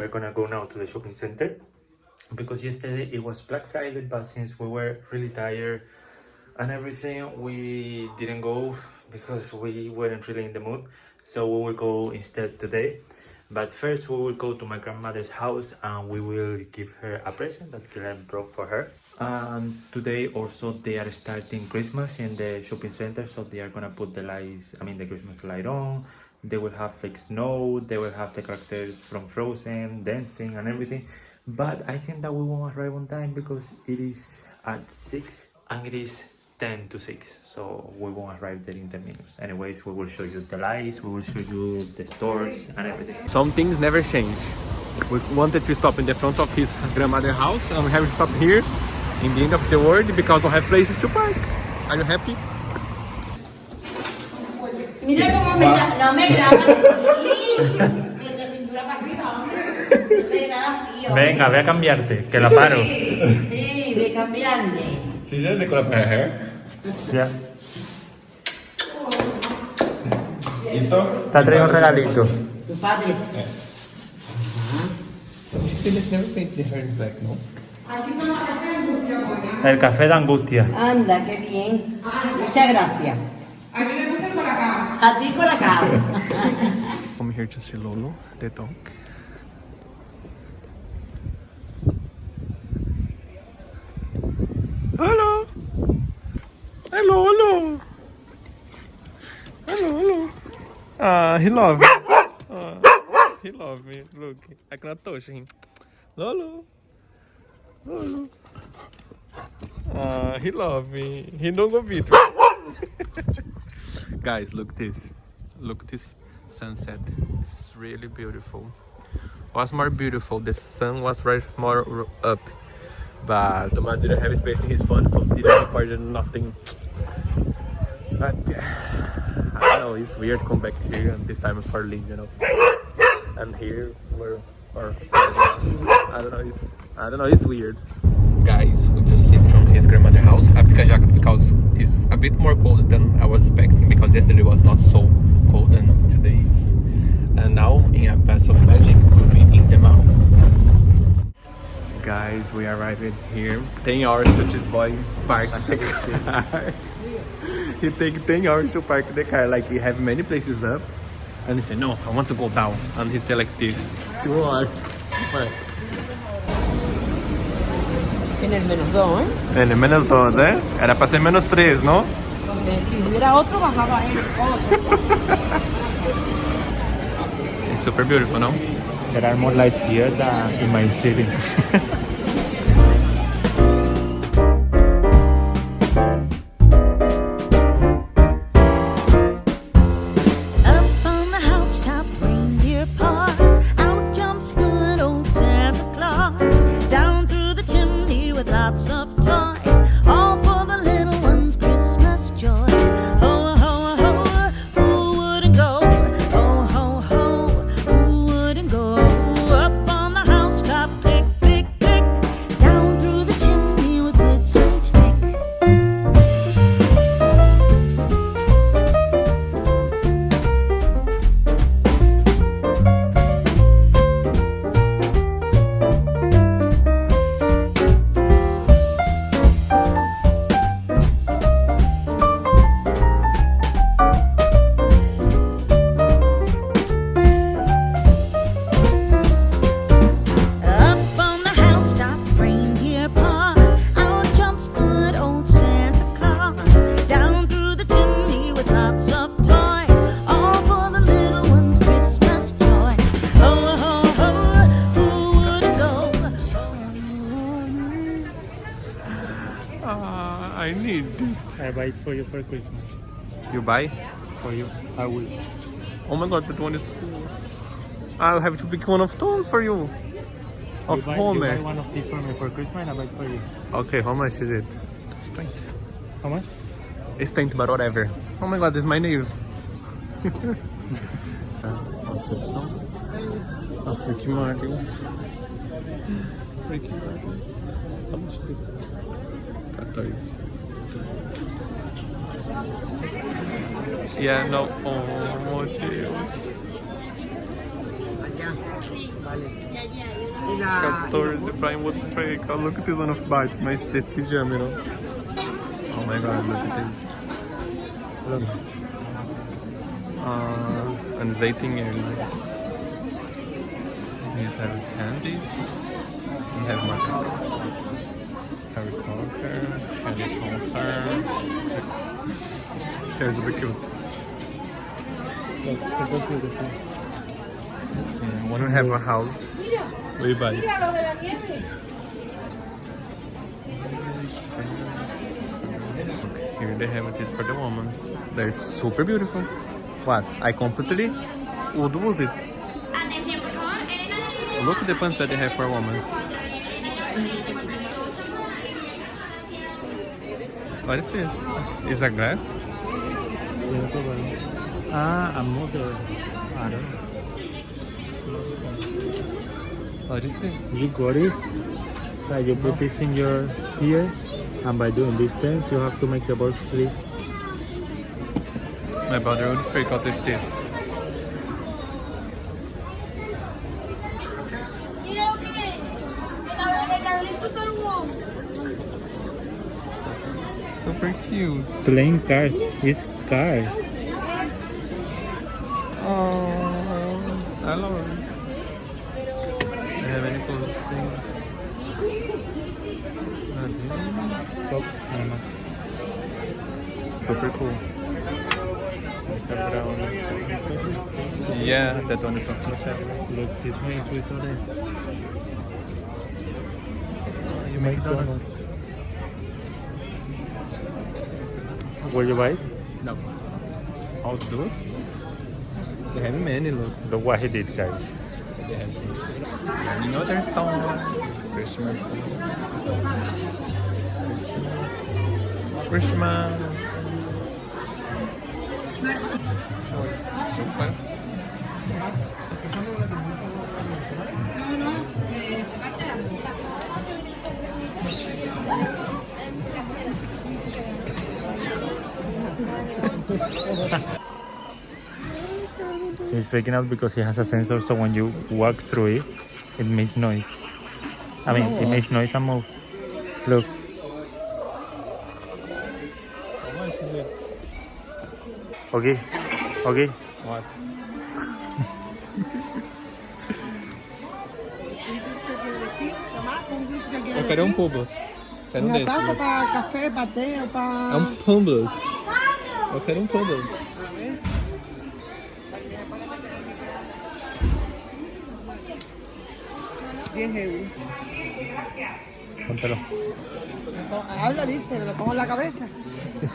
we're gonna go now to the shopping center because yesterday it was Black Friday, but since we were really tired and everything, we didn't go because we weren't really in the mood. So we will go instead today. But first we will go to my grandmother's house and we will give her a present that Glenn brought for her. And today also they are starting Christmas in the shopping center, so they are gonna put the lights, I mean the Christmas light on. They will have fake snow, they will have the characters from Frozen, dancing and everything. But I think that we won't arrive on time because it is at 6 and it is 10 to 6 so we won't arrive there in 10 minutes anyways we will show you the lights we will show you the stores and everything Some things never change. We wanted to stop in the front of his grandmother's house and we have to stop here in the end of the world because we have places to park. Are you happy? Mira cómo me gra- no me graba. De cintura para arriba. Me graba frío. venga ve a cambiarte que la paro Sí, de cambiarme. She's just decorate her hair. ya Isso? te traigo un regalito Tu padre. She said let's never paint the hair in black, no? el café de angustia Anda, qué bien. Muchas gracias. A ti con la cara. I'm here to see Lolo, the dog. Hello! Hello, hello! Hello, hello! Ah, he love me. Ah, he love me. Look, I cannot touch him. Lolo! Lolo! Ah, he love me. He don't go beat me. Guys, look this. Look this sunset. It's really beautiful. Was more beautiful. The sun was right more up. But Thomas didn't have space in his phone, so didn't record nothing. But uh, I don't know, it's weird come back here and this time for leave, you know. And here we're or I don't know, it's I don't know, it's weird. Guys, we just left from his grandmother's house. I a jacket because it's a bit more cold than I was expecting because yesterday was not so cold and today is. And now in a pass of magic we'll be in the mall. Guys, we arrived here. 10 hours to this boy park the car. he take 10 hours to park the car. Like he have many places up. And he said, no, I want to go down. And he stay like this. Two hours. Park. En el menos dos, ¿eh? En el menos 2, ¿eh? Era para ser menos 3, ¿no? Si hubiera otro, bajaba él. It's super beautiful, no? there are more lights here than in my city I need it. I buy it for you for Christmas You buy? for you I will Oh my god, that one is cool. I'll have to pick one of those for you. Of you buy, Homer. you buy one of these for me for Christmas and I buy it for you Okay, how much is it? It's 20. how much? It's 20, but whatever. Oh my god, it's my nails. Concepções. A. Ricky Martin. How much is it? 14. Yeah, no. Oh, Deus. Y la... 14 prime wood fake. Oh, look at this one of Batch. My state pajama, you know. Oh my god, look at this. Uh, and Zayting Airlines. These have its handies. We have more. Harry Potter. Harry Potter. There's a super cute. Look, super beautiful. Yeah, when we have a house, we buy. Here they have it is for the women. They're super beautiful. What? I completely would use it. Look at the pants that they have for women. What is this? Is a glass? Ah, a mother. I don't know. What is this? You got it. Like you put this in your ear, and by doing these dance, you have to make the balls sleep. My brother would freak out with this. Mira lo que es. El, el laberinto todo Super cute. Playing cars. It's cars. So, ano. Super cool. Yeah, that one is from Snapchat. Look, this one is with all You make donuts? Will you buy it? No. I'll do it. They have many, look. Look what he did, guys. They have these. Another stone. Christmas. Christmas. Christmas. Super. No, no, eh, se parte la mitad. He's freaking out because he has a sensor, so when you walk through it, it makes noise. I mean, it makes noise and move. Look, How much is it? okay, okay. What? Un dulce que quiere de aquí, tomar un dulce que quiere Eu de quero um aquí. Pubos. Quero um Una desse. taza para café, para té o para... É um Pubos. Eu quero um Pubos. A ver. Diez euros. Póntelo. Oh, Habla, dice, me lo pongo en la cabeza.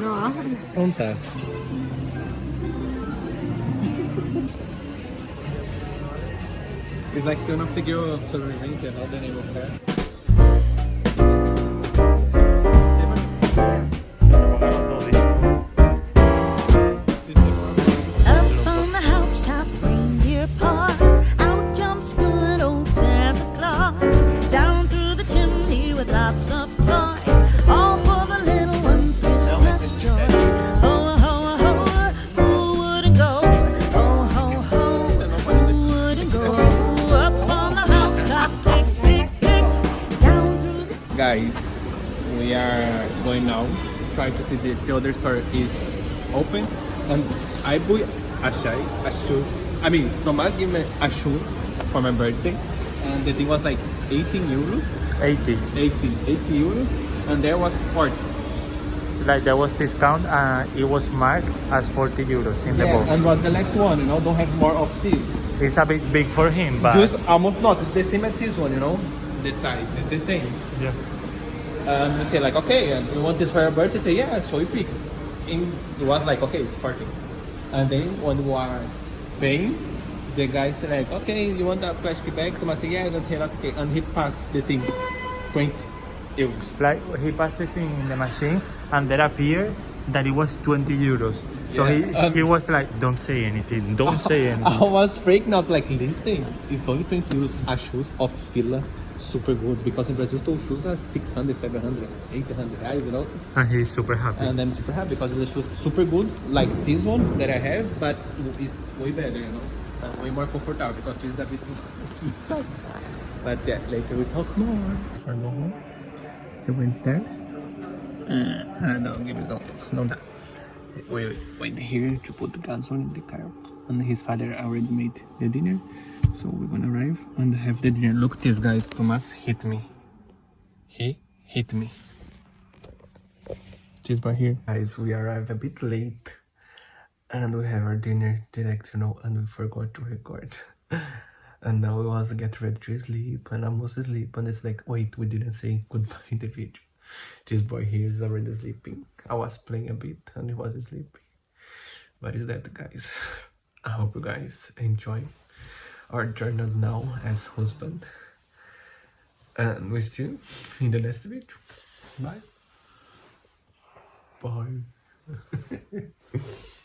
No, habla. Então tá. It's like una figure of sobrevivente, how the name See if the other store is open. And I bought a a shoe. I mean, Tomas gave me a shoe for my birthday. And the thing was like 18 euros. 80. 80, 80 euros. And there was 40. Like there was discount, uh, it was marked as 40 euros in the Yeah, box. and was the last one, you know, don't have more of this. It's a bit big for him, but Just almost not, it's the same as this one, you know? The size, it's the same. yeah. And we say like, okay, and you want this for your birthday? Say yeah, so we pick. In it was like, okay, it's 40. And then when we was paying, the guy said like, okay, you want that plastic bag? Thomas said yeah, and he like, okay, and he passed the thing, 20 euros. Like he passed the thing in the machine, and there appeared that it was 20 euros. So Yeah, he, um, he was like, "Don't say anything. Don't say anything. I was freaking out like this thing is only 20 euros a shoes of Fila, super good because in Brazil those shoes are 600, 700, 800 reais, you know. And he's super happy. and I'm super happy because the shoes super good like this one that I have but it's way better you know and way more comfortable because this is a bit inside. But yeah, later we talk more. For go home, he went there. Uh, no, give me some. No, that. We went here to put the gasoline in the car, and his father already made the dinner. So we're gonna arrive and have the dinner. Look, this guys, Thomas hit me. He hit me. This by here. Guys, we arrived a bit late and we have our dinner direct you know and we forgot to record and now we was get ready to sleep and I'm almost asleep and it's like wait we didn't say goodbye in the video this boy here is already sleeping I was playing a bit and he was sleeping but is that guys I hope you guys enjoy our journey now as husband. And with you in the next video bye. Bye